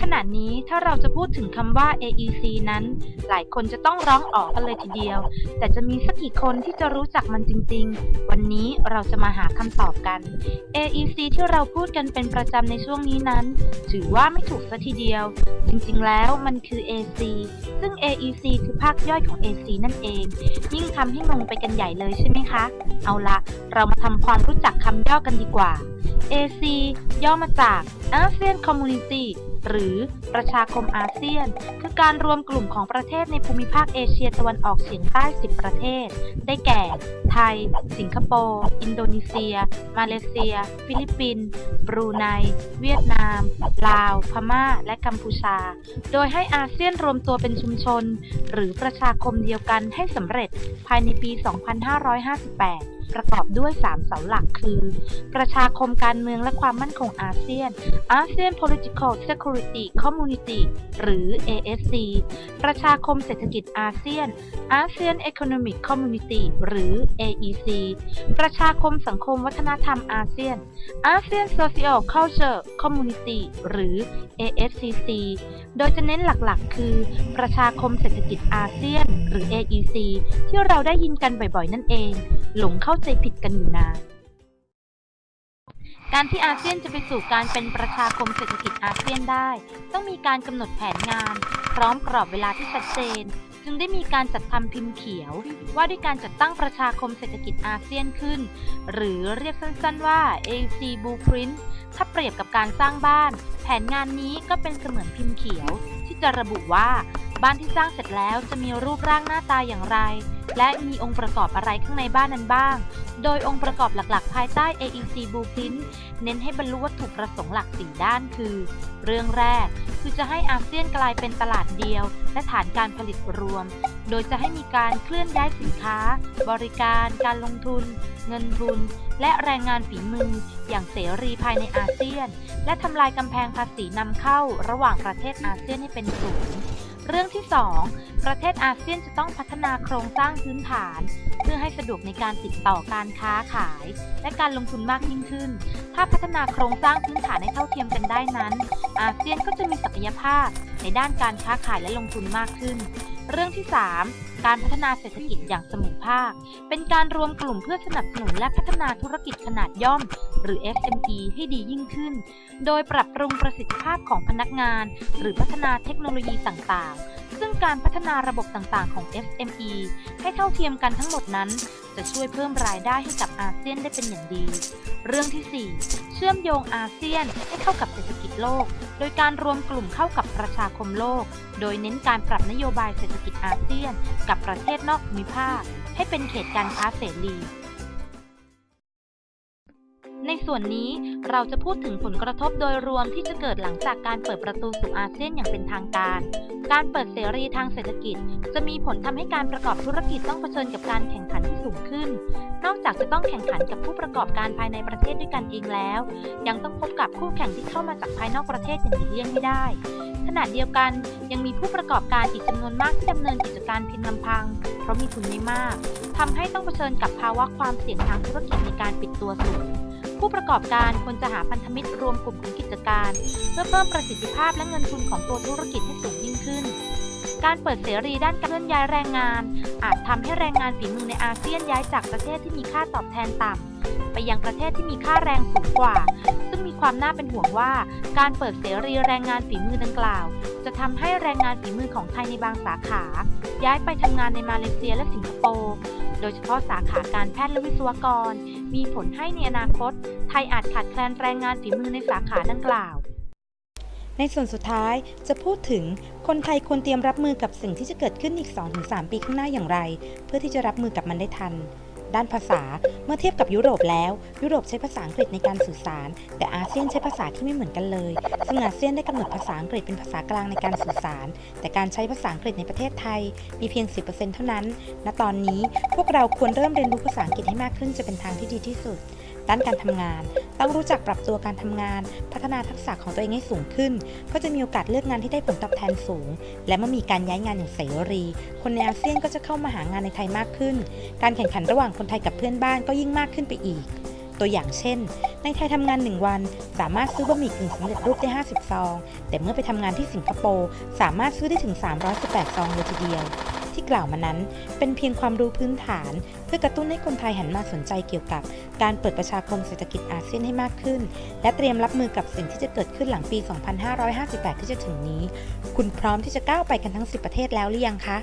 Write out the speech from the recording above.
ขณะนี้ถ้าเราจะพูดถึงคำว่า AEC นั้น หลายคนจะต้องร้องออกกันเลยทีเดียว แต่จะมีสักกี่คนที่จะรู้จักมันจริง ๆ วันนี้เราจะมาหาคำตอบกัน AEC ที่เราพูดกันเป็นประจำในช่วงนี้นั้น ถือว่าไม่ถูกซะทีเดียว จริงๆ แล้วมันคือ AC ซึ่ง AEC คือภาคย่อยของ AC นั่นเอง ยิ่งทำให้งงไปกันใหญ่เลยใช่ไหมคะ เอาละเรามาทำความรู้จักคำย่อกันดีกว่า AC ย่อมาจาก ASEAN Community หรือประชาคมอาเซียน คือการรวมกลุ่มของประเทศในภูมิภาคเอเชียตะวันออกเฉียงใต้ 10 ประเทศ ได้แก่ ไทย สิงคโปร์ อินโดนีเซีย มาเลเซีย ฟิลิปปินส์ บรูไน เวียดนาม ลาว พม่า และกัมพูชา โดยให้อาเซียนรวมตัวเป็นชุมชน หรือประชาคมเดียวกันให้สำเร็จภายในปี 2558ประกอบด้วย 3 เสาหลักคือ ประชาคมการเมืองและความมั่นคงอาเซียน ASEAN Political Security Community หรือ ASC ประชาคมเศรษฐกิจอาเซียน ASEAN Economic Community หรือ AEC ประชาคมสังคมวัฒนธรรมอาเซียน ASEAN Social Culture Community หรือ ASCC โดยจะเน้นหลักๆ คือ ประชาคมเศรษฐกิจอาเซียน หรือ AEC ที่เราได้ยินกันบ่อยๆ นั่นเอง หลงเข้าใจผิดกันอยู่นาน การที่อาเซียนจะไปสู่การเป็นประชาคมเศรษฐกิจอาเซียนได้ ต้องมีการกำหนดแผนงาน พร้อมกรอบเวลาที่ชัดเจน จึงได้มีการจัดทำพิมพ์เขียว ว่าด้วยการจัดตั้งประชาคมเศรษฐกิจอาเซียนขึ้น หรือเรียกสั้นๆว่า AC Blueprint ถ้าเปรียบกับการสร้างบ้าน แผนงานนี้ก็เป็นเสมือนพิมพ์เขียว ที่จะระบุว่า บ้านที่สร้างเสร็จแล้วจะมีรูปร่างหน้าตาอย่างไร และมีองค์ประกอบอะไรข้างในบ้านนั้นบ้าง โดยองค์ประกอบหลักๆ ภายใต้ AEC Blueprint เน้นให้บรรลุวัตถุประสงค์หลัก 4 ด้านคือ เรื่องแรกคือจะให้อาเซียนกลายเป็นตลาดเดียว และฐานการผลิตรวม โดยจะให้มีการเคลื่อนย้ายสินค้า บริการ การลงทุน เงินทุน และแรงงานฝีมือ อย่างเสรีภายในอาเซียน และทำลายกำแพงภาษีนำเข้าระหว่างประเทศอาเซียนให้เป็นศูนย์ เรื่องที่ 2 ประเทศอาเซียนจะต้องพัฒนาโครงสร้างพื้นฐาน เพื่อให้สะดวกในการติดต่อการค้าขาย และการลงทุนมากยิ่งขึ้น ถ้าพัฒนาโครงสร้างพื้นฐานให้เท่าเทียมกันได้นั้น อาเซียนก็จะมีศักยภาพในด้านการค้าขายและลงทุนมากขึ้น เรื่องที่ 3 การพัฒนาเศรษฐกิจอย่างเสมอภาค เป็นการรวมกลุ่มเพื่อสนับสนุนและพัฒนาธุรกิจขนาดย่อม หรือ SME ให้ดียิ่งขึ้น โดยปรับปรุงประสิทธิภาพของพนักงาน หรือพัฒนาเทคโนโลยีต่างๆ ซึ่งการพัฒนาระบบต่างๆ ของ SME ให้เท่าเทียมกันทั้งหมดนั้น จะช่วยเพิ่มรายได้ให้กับอาเซียนได้เป็นอย่างดี เรื่องที่ 4 ชื่อมโยงอาเซียนให้เข้ากับเศรษฐกิจโลก โดยการรวมกลุ่มเข้ากับประชาคมโลก โดยเน้นการปรับนโยบายเศรษฐกิจอาเซียน กับประเทศนอกภูมิภาค ให้เป็นเขตการค้าเสรี ในส่วนนี้เราจะพูดถึงผลกระทบโดยรวมที่จะเกิดหลังจากการเปิดประตูสู่อาเซียนอย่างเป็นทางการ การเปิดเสรีทางเศรษฐกิจ จะมีผลทำให้การประกอบธุรกิจต้องเผชิญกับการแข่งขันที่สูงขึ้น นอกจากจะต้องแข่งขันกับผู้ประกอบการภายในประเทศด้วยกันเองแล้ว ยังต้องพบกับคู่แข่งที่เข้ามาจากภายนอกประเทศอย่างหลีกเลี่ยงไม่ได้ ขณะเดียวกันยังมีผู้ประกอบการอีกจำนวนมากที่ดำเนินกิจการเพียงลำพัง เพราะมีทุนไม่มากทำให้ต้องเผชิญกับภาวะความเสี่ยงทางธุรกิจในการปิดตัวสูง ผู้ประกอบการควรจะหาพันธมิตรรวมกลุ่มของกิจการ เพื่อเพิ่มประสิทธิภาพและเงินทุนของตัวธุรกิจให้สูงยิ่งขึ้น การเปิดเสรีด้านการเคลื่อนย้ายแรงงาน อาจทำให้แรงงานฝีมือในอาเซียนย้ายจากประเทศที่มีค่าตอบแทนต่ำไปยังประเทศที่มีค่าแรงสูงกว่า ซึ่งมีความน่าเป็นห่วงว่า การเปิดเสรีแรงงานฝีมือดังกล่าว จะทำให้แรงงานฝีมือของไทยในบางสาขา ย้ายไปทำงานในมาเลเซียและสิงคโปร์ โดยเฉพาะสาขาการแพทย์และวิศวกร มีผลให้ในอนาคต ไทยอาจขาดแคลนแรงงานฝีมือในสาขาดังกล่าว ในส่วนสุดท้ายจะพูดถึงคนไทยควรเตรียมรับมือกับสิ่งที่จะเกิดขึ้นอีก 2-3 ปีข้างหน้าอย่างไร เพื่อที่จะรับมือกับมันได้ทัน ด้านภาษา เมื่อเทียบกับยุโรปแล้ว ยุโรปใช้ภาษาอังกฤษในการสื่อสาร แต่อาเซียนใช้ภาษาที่ไม่เหมือนกันเลยซึ่งอาเซียนได้กำหนดภาษาอังกฤษเป็นภาษากลางในการสื่อสาร แต่การใช้ภาษาอังกฤษในประเทศไทย มีเพียง 10%เท่านั้น ณ ตอนนี้พวกเราควรเริ่มเรียนรู้ภาษาอังกฤษให้มากขึ้นจะเป็นทางที่ดีที่สุด ด้านการทำงาน ต้องรู้จักปรับตัวการทำงาน พัฒนาทักษะของตัวเองให้สูงขึ้น ก็จะมีโอกาสเลือกงานที่ได้ผลตอบแทนสูง และเมื่อมีการย้ายงานอย่างเสรี คนในอาเซียนก็จะเข้ามาหางานในไทยมากขึ้น การแข่งขันระหว่างคนไทยกับเพื่อนบ้านก็ยิ่งมากขึ้นไปอีก ตัวอย่างเช่น ในไทยทำงาน 1 วัน สามารถซื้อบะหมี่กึ่งสำเร็จรูปได้ 50 ซอง แต่เมื่อไปทำงานที่สิงคโปร์สามารถซื้อได้ถึง 318 ซองเลยทีเดียว ที่กล่าวมานั้น เป็นเพียงความรู้พื้นฐาน เพื่อกระตุ้นให้คนไทยหันมาสนใจเกี่ยวกับ การเปิดประชาคมเศรษฐกิจอาเซียนให้มากขึ้น และเตรียมรับมือกับสิ่งที่จะเกิดขึ้นหลังปี 2558 ที่จะถึงนี้ คุณพร้อมที่จะก้าวไปกันทั้ง 10 ประเทศแล้วหรือยังคะ